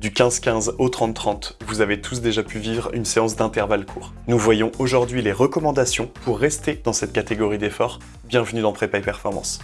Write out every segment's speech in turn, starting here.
Du 15-15 au 30-30, vous avez tous déjà pu vivre une séance d'intervalle court. Nous voyons aujourd'hui les recommandations pour rester dans cette catégorie d'efforts. Bienvenue dans Prépa et Performance.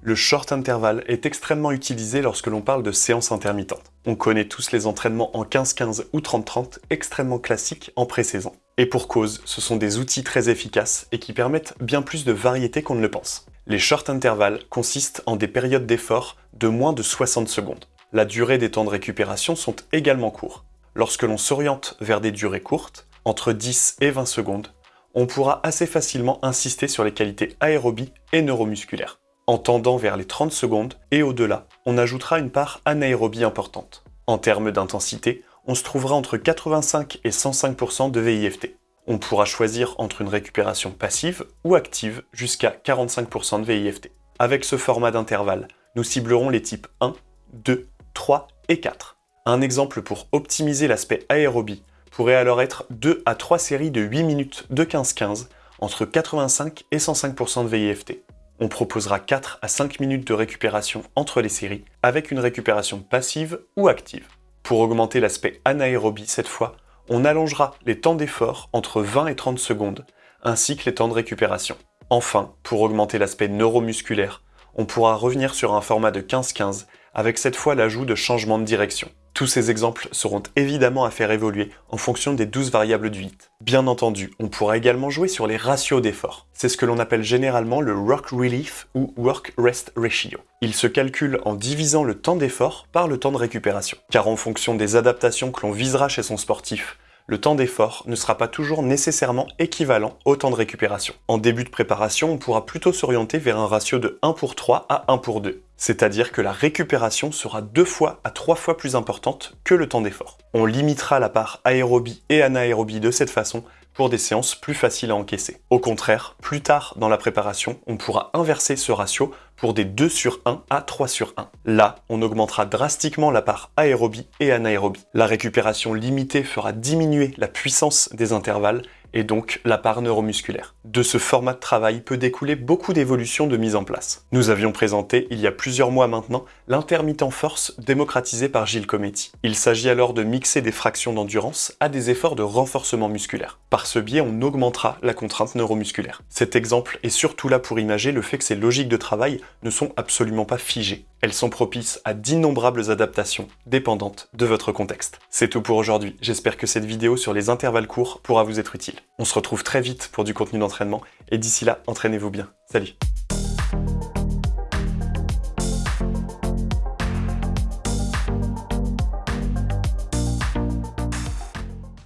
Le short interval est extrêmement utilisé lorsque l'on parle de séances intermittentes. On connaît tous les entraînements en 15-15 ou 30-30 extrêmement classiques en pré-saison. Et pour cause, ce sont des outils très efficaces et qui permettent bien plus de variété qu'on ne le pense. Les short intervalles consistent en des périodes d'effort de moins de 60 secondes. La durée des temps de récupération sont également courts. Lorsque l'on s'oriente vers des durées courtes, entre 10 et 20 secondes, on pourra assez facilement insister sur les qualités aérobie et neuromusculaires. En tendant vers les 30 secondes et au-delà, on ajoutera une part anaérobie importante. En termes d'intensité, on se trouvera entre 85 et 105% de VIFT. On pourra choisir entre une récupération passive ou active jusqu'à 45% de VIFT. Avec ce format d'intervalle, nous ciblerons les types 1, 2, 3 et 4. Un exemple pour optimiser l'aspect aérobie pourrait alors être 2 à 3 séries de 8 minutes de 15-15 entre 85 et 105% de VIFT on proposera 4 à 5 minutes de récupération entre les séries, avec une récupération passive ou active. Pour augmenter l'aspect anaérobie cette fois, on allongera les temps d'effort entre 20 et 30 secondes, ainsi que les temps de récupération. Enfin, pour augmenter l'aspect neuromusculaire, on pourra revenir sur un format de 15-15, avec cette fois l'ajout de changements de direction. Tous ces exemples seront évidemment à faire évoluer en fonction des 12 variables du HIT. Bien entendu, on pourra également jouer sur les ratios d'effort. C'est ce que l'on appelle généralement le Work Relief ou Work Rest Ratio. Il se calcule en divisant le temps d'effort par le temps de récupération. Car en fonction des adaptations que l'on visera chez son sportif, le temps d'effort ne sera pas toujours nécessairement équivalent au temps de récupération. En début de préparation, on pourra plutôt s'orienter vers un ratio de 1 pour 3 à 1 pour 2. C'est-à-dire que la récupération sera deux fois à trois fois plus importante que le temps d'effort. On limitera la part aérobie et anaérobie de cette façon pour des séances plus faciles à encaisser. Au contraire, plus tard dans la préparation, on pourra inverser ce ratio pour des 2 sur 1 à 3 sur 1. Là, on augmentera drastiquement la part aérobie et anaérobie. La récupération limitée fera diminuer la puissance des intervalles et donc la part neuromusculaire. De ce format de travail peut découler beaucoup d'évolutions de mise en place. Nous avions présenté, il y a plusieurs mois maintenant, l'intermittent force démocratisé par Gilles Cometti. Il s'agit alors de mixer des fractions d'endurance à des efforts de renforcement musculaire. Par ce biais, on augmentera la contrainte neuromusculaire. Cet exemple est surtout là pour imager le fait que ces logiques de travail ne sont absolument pas figées. Elles sont propices à d'innombrables adaptations dépendantes de votre contexte. C'est tout pour aujourd'hui. J'espère que cette vidéo sur les intervalles courts pourra vous être utile. On se retrouve très vite pour du contenu d'entraînement et d'ici là, entraînez-vous bien. Salut